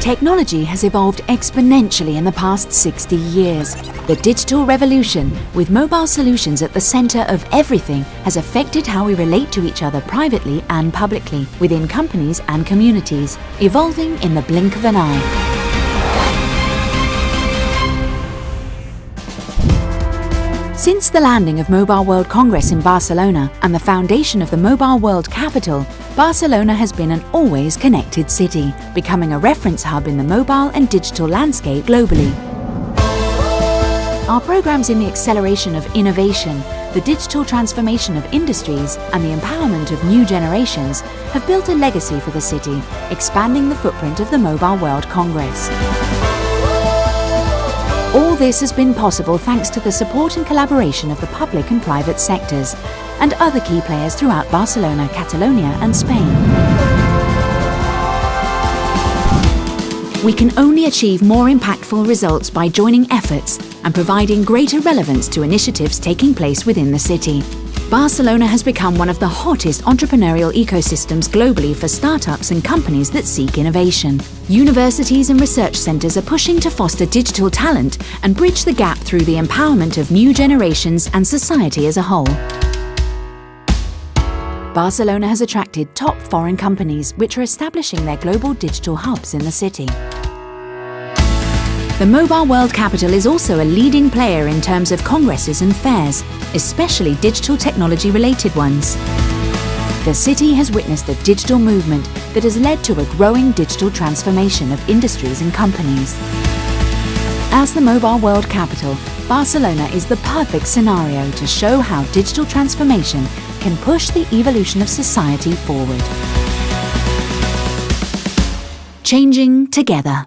Technology has evolved exponentially in the past 60 years. The digital revolution, with mobile solutions at the centre of everything, has affected how we relate to each other privately and publicly, within companies and communities, evolving in the blink of an eye. Since the landing of Mobile World Congress in Barcelona and the foundation of the Mobile World Capital, Barcelona has been an always connected city, becoming a reference hub in the mobile and digital landscape globally. Our programs in the acceleration of innovation, the digital transformation of industries and the empowerment of new generations have built a legacy for the city, expanding the footprint of the Mobile World Congress. This has been possible thanks to the support and collaboration of the public and private sectors and other key players throughout Barcelona, Catalonia and Spain. We can only achieve more impactful results by joining efforts and providing greater relevance to initiatives taking place within the city. Barcelona has become one of the hottest entrepreneurial ecosystems globally for startups and companies that seek innovation. Universities and research centres are pushing to foster digital talent and bridge the gap through the empowerment of new generations and society as a whole. Barcelona has attracted top foreign companies which are establishing their global digital hubs in the city. The Mobile World Capital is also a leading player in terms of congresses and fairs, especially digital technology related ones. The city has witnessed a digital movement that has led to a growing digital transformation of industries and companies. As the Mobile World Capital, Barcelona is the perfect scenario to show how digital transformation can push the evolution of society forward. Changing together.